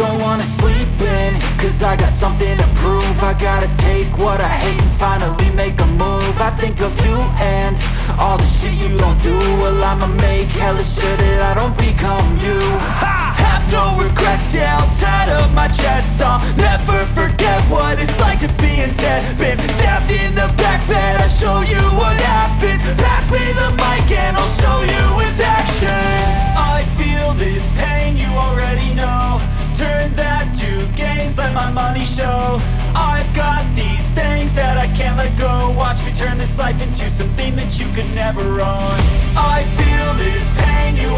don't wanna sleep in Cause I got something to prove. I gotta take what I hate and finally make a move. I think of you and all the shit you don't do. Well I'ma make hella sure that I don't become you. I have no regrets, yeah I'll tie up my chest. I'll money show. I've got these things that I can't let go. Watch me turn this life into something that you could never own. I feel this pain, you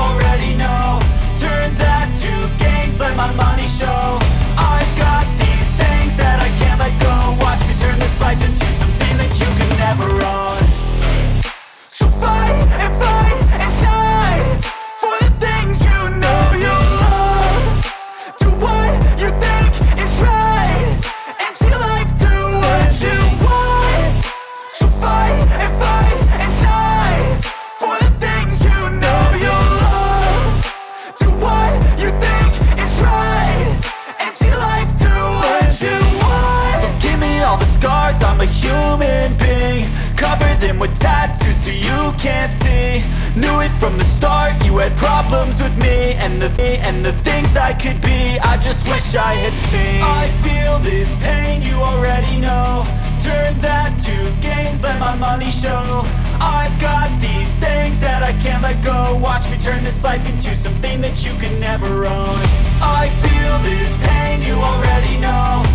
a human being. Cover them with tattoos so you can't see. Knew it from the start, you had problems with me And the and the things I could be, I just wish I had seen. I feel this pain, you already know. Turn that to gains, let my money show. I've got these things that I can't let go. Watch me turn this life into something that you can never own. I feel this pain, you already know